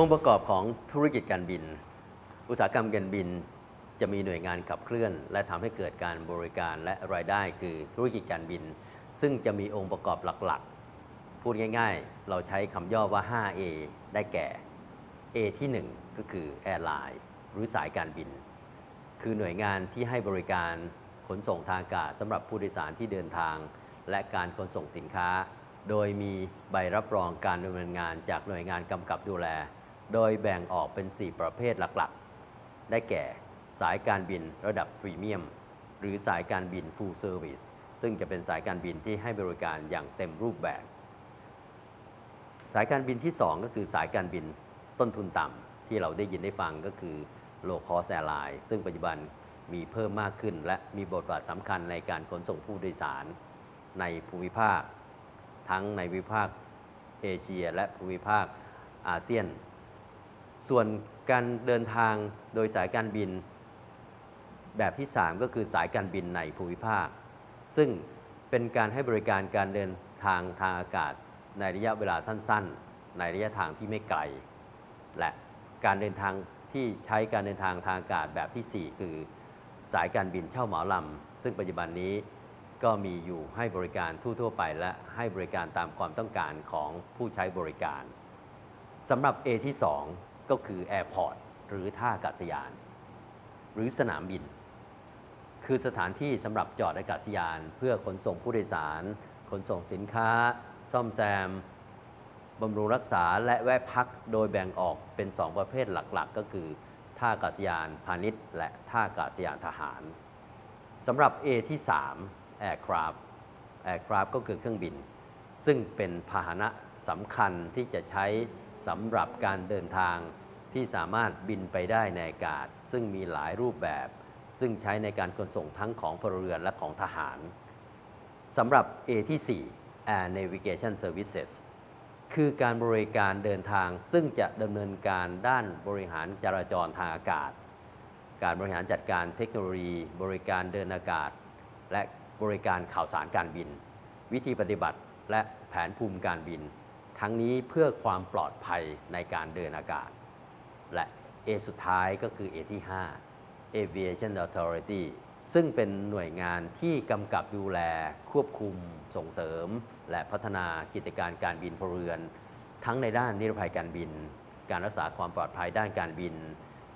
องค์ประกอบของธุรกิจการบิน อุตสาหกรรมการบินจะมีหน่วยงานขับเคลื่อน และทำให้เกิดการบริการและรายได้คือธุรกิจการบิน ซึ่งจะมีองค์ประกอบหลักๆ พูดง่าย ๆ เราใช้คำย่อว่า 5A ได้แก่ A ที่ 1 ก็คือแอร์ไลน์หรือสายการบิน คือหน่วยงานที่ให้บริการขนส่งทางอากาศสำหรับผู้โดยสารที่เดินทาง และการขนส่งสินค้า โดยมีใบรับรองการดำเนินงานจากหน่วยงานกำกับดูแล โดยแบ่งออกเป็น 4 ประเภทหลักๆ ได้แก่ สายการบินระดับพรีเมียม หรือสายการบิน Full Service ซึ่งจะเป็นสายการบินที่ให้บริการอย่างเต็มรูปแบบ สายการบินที่ 2 ก็คือสายการบินต้นทุนต่ำที่เราได้ยินได้ฟังก็คือ Low Cost Airline ซึ่งปัจจุบันมีเพิ่มมากขึ้น และมีบทบาทสำคัญในการขนส่งผู้โดยสาร ในภูมิภาค ทั้งในภูมิภาคเอเชีย และภูมิภาคอาเซียน ส่วนการเดินทางโดยสายการบิน แบบที่ 3 ก็คือสายการบินในภูมิภาค ซึ่งเป็นการให้บริการการเดินทางทางอากาศในระยะเวลาสั้น ๆ ในระยะทางที่ไม่ไกล และการเดินทางที่ใช้การเดินทางทางอากาศแบบทีสี่4 คือ สายการบินเช่าเหมาลำซึ่งปัจจุบันนี้ก็มีอยู่ให้บริการทั่ว ๆ ไป และให้บริการตามความต้องการของผู้ใช้บริการสำหรับ A ที่ 2 ก็คือ Airport หรือท่าอากาศยาน หรือสนามบิน คือสถานที่สำหรับจอดอากาศยาน เพื่อขนส่งผู้โดยสาร ขนส่งสินค้า ซ่อมแซมบำรุงรักษาและแวะพักโดยแบ่งออกเป็น 2 ประเภทหลักๆ ก็คือท่าอากาศยานพาณิชย์ และท่าอากาศยานทหารสำหรับ A ที่ 3 Aircraft Aircraft ก็คือเครื่องบิน ซึ่งเป็นพาหนะสำคัญที่จะใช้ สำหรับการเดินทางที่สามารถบินไปได้ในอากาศ ซึ่งมีหลายรูปแบบ ซึ่งใช้ในการขนส่งทั้งของพลเรือนและของทหารสำหรับ A ที่ 4 Air Navigation Services คือการบริการเดินทางซึ่งจะดำเนินการด้านบริหารจราจรทางอากาศ การบริหารจัดการเทคโนโลยี บริการเดินอากาศ และบริการข่าวสารการบิน วิธีปฏิบัติและแผนภูมิการบิน ทั้งนี้เพื่อความปลอดภัยในการเดินอากาศ และ A สุดท้ายก็คือ A ที่ 5 Aviation Authority ซึ่งเป็นหน่วยงานที่กำกับดูแล ควบคุม ส่งเสริม และพัฒนากิจการการบินพลเรือน ทั้งในด้านนิรภัยการบิน การรักษาความปลอดภัยด้านการบิน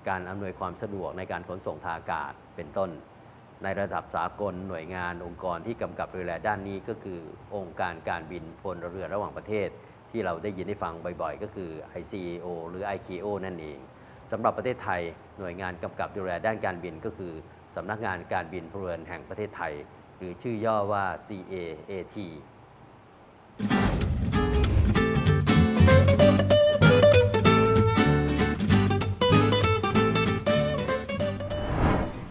การอำนวยความสะดวกในการขนส่งทางอากาศเป็นต้น ในระดับสากลหน่วยงานองค์กรที่กำกับดูแลด้านนี้ก็คือ องค์การการบินพลเรือนระหว่างประเทศ ที่เราได้ยินได้ฟังบ่อยๆ ก็คือ ICAO หรือ ICAO นั่นเองสำหรับประเทศไทยหน่วยงานกำกับดูแลด้านการบินก็คือสำนักงานการบินพลเรือนแห่งประเทศไทย หรือชื่อย่อว่า CAAT